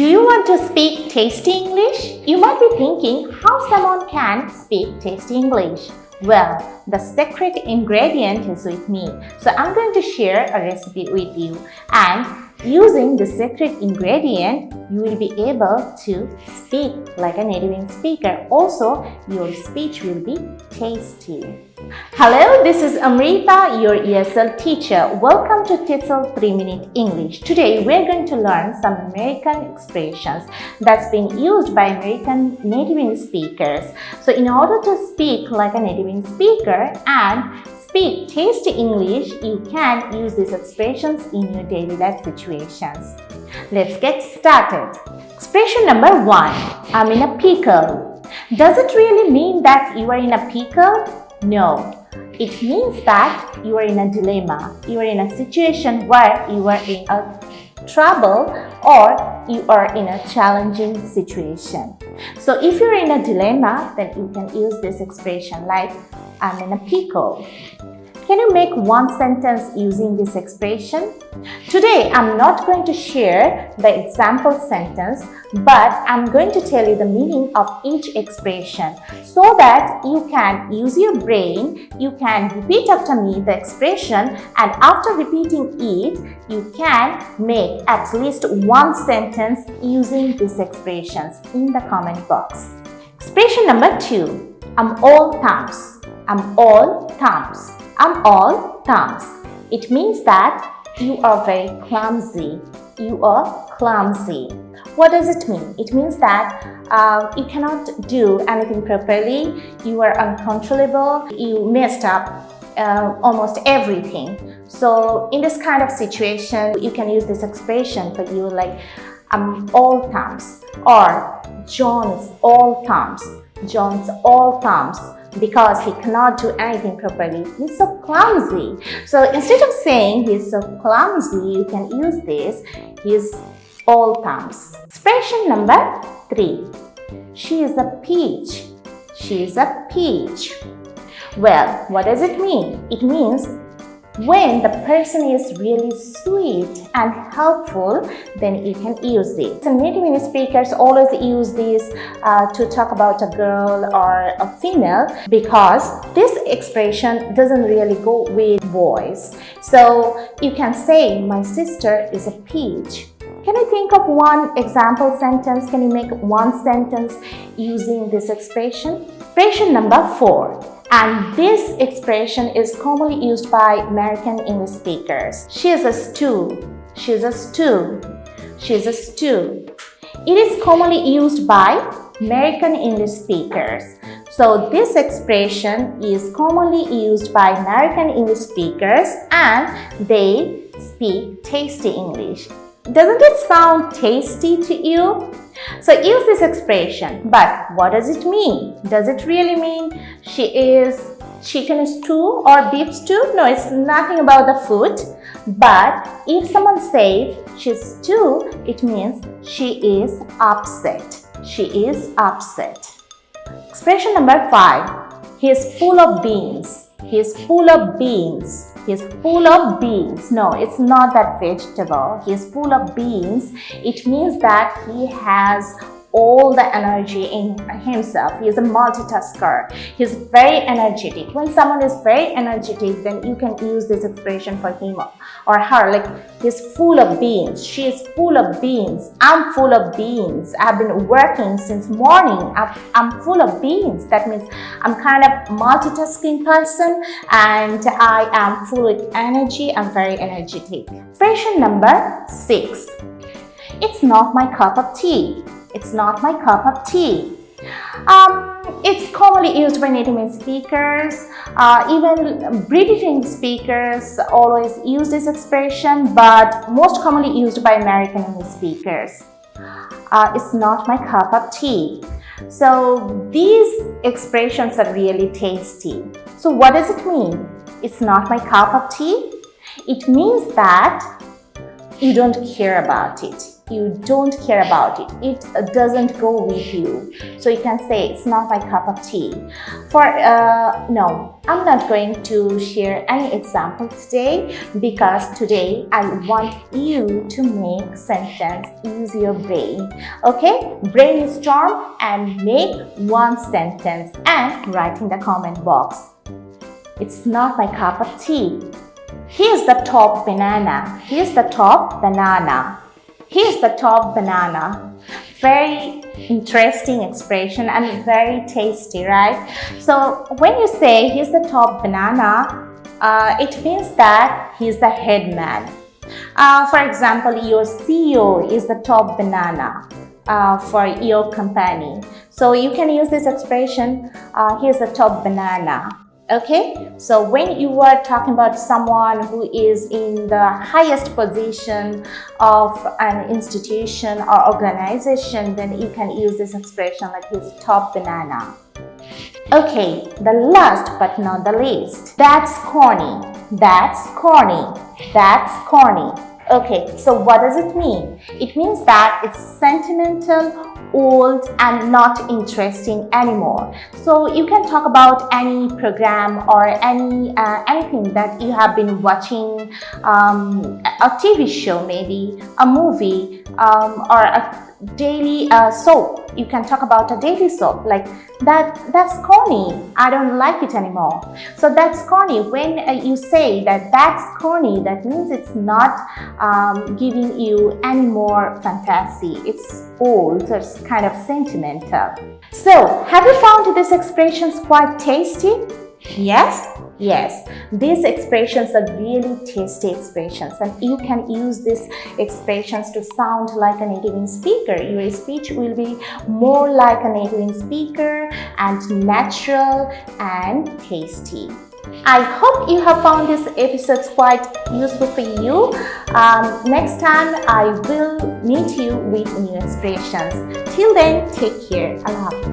Do you want to speak tasty English? You might be thinking how someone can speak tasty English. Well, the secret ingredient is with me. So I'm going to share a recipe with you and using the secret ingredient, you will be able to speak like a native speaker. Also, your speech will be tasty. Hello, this is Amrita, your ESL teacher. Welcome to TESOL 3 Minute English. Today, we're going to learn some American expressions that's been used by American native speakers. So, in order to speak like a native speaker and speak tasty English, you can use these expressions in your daily life situations. Let's get started. Expression number one, I'm in a pickle. Does it really mean that you are in a pickle? No, it means that you are in a dilemma. You are in a situation where you are in a trouble or you are in a challenging situation. So if you're in a dilemma, then you can use this expression like I'm in a pickle. Can you make one sentence using this expression? Today, I'm not going to share the example sentence, but I'm going to tell you the meaning of each expression so that you can use your brain, you can repeat after me the expression and after repeating it, you can make at least one sentence using these expressions in the comment box. Expression number two, I'm all thumbs. I'm all thumbs. I'm all thumbs. It means that you are very clumsy. You are clumsy. What does it mean? It means that uh, you cannot do anything properly. You are uncontrollable. You messed up uh, almost everything. So in this kind of situation, you can use this expression for you like I'm all thumbs or John's all thumbs. John's all thumbs because he cannot do anything properly. He's so clumsy. So instead of saying he's so clumsy, you can use this. He's all thumbs. Expression number three. She is a peach. She is a peach. Well, what does it mean? It means when the person is really sweet and helpful, then you can use it. So native speakers always use this uh, to talk about a girl or a female because this expression doesn't really go with boys. So you can say, my sister is a peach. Can you think of one example sentence? Can you make one sentence using this expression? Expression number four. And this expression is commonly used by American English speakers. She is a stew. She is a stew. She is a stew. It is commonly used by American English speakers. So this expression is commonly used by American English speakers and they speak tasty English. Doesn't it sound tasty to you? So use this expression, but what does it mean? Does it really mean she is chicken stew or beef stew? No, it's nothing about the food. But if someone says she's stew, it means she is upset. She is upset. Expression number five. He is full of beans. He is full of beans. He's full of beans. No, it's not that vegetable. He's full of beans. It means that he has all the energy in himself. He is a multitasker. He's very energetic. When someone is very energetic, then you can use this expression for him or her. Like he's full of beans. She is full of beans. I'm full of beans. I've been working since morning. I'm full of beans. That means I'm kind of multitasking person and I am full of energy. I'm very energetic. Expression number six. It's not my cup of tea. It's not my cup of tea. Um, it's commonly used by native English speakers. Uh, even British English speakers always use this expression, but most commonly used by American English speakers. Uh, it's not my cup of tea. So these expressions are really tasty. So what does it mean? It's not my cup of tea. It means that you don't care about it you don't care about it. It doesn't go with you. So you can say it's not my cup of tea. For uh, no i'm not going to share any example today because today i want you to make sentence use your brain. Okay? Brainstorm and make one sentence and write in the comment box. It's not my cup of tea. Here's the top banana. Here's the top banana. Here's the top banana. Very interesting expression and very tasty, right? So when you say he's the top banana, uh, it means that he's the head man. Uh, for example, your CEO is the top banana. Uh, for your company. So you can use this expression, uh, here's the top banana okay? So when you are talking about someone who is in the highest position of an institution or organization then you can use this expression like his top banana. Okay the last but not the least. That's corny. That's corny. That's corny okay so what does it mean? It means that it's sentimental old and not interesting anymore. So you can talk about any program or any uh, anything that you have been watching um, a tv show maybe a movie um, or a daily uh, soap you can talk about a daily soap. Like that that's corny. I don't like it anymore. So that's corny. When uh, you say that that's corny that means it's not um, giving you any more fantasy. It's old so it's kind of sentimental. So have you found these expressions quite tasty? Yes Yes, these expressions are really tasty expressions and you can use these expressions to sound like a native speaker. Your speech will be more like a native speaker and natural and tasty. I hope you have found this episode quite useful for you. Um, next time I will meet you with new expressions. Till then, take care. Allah.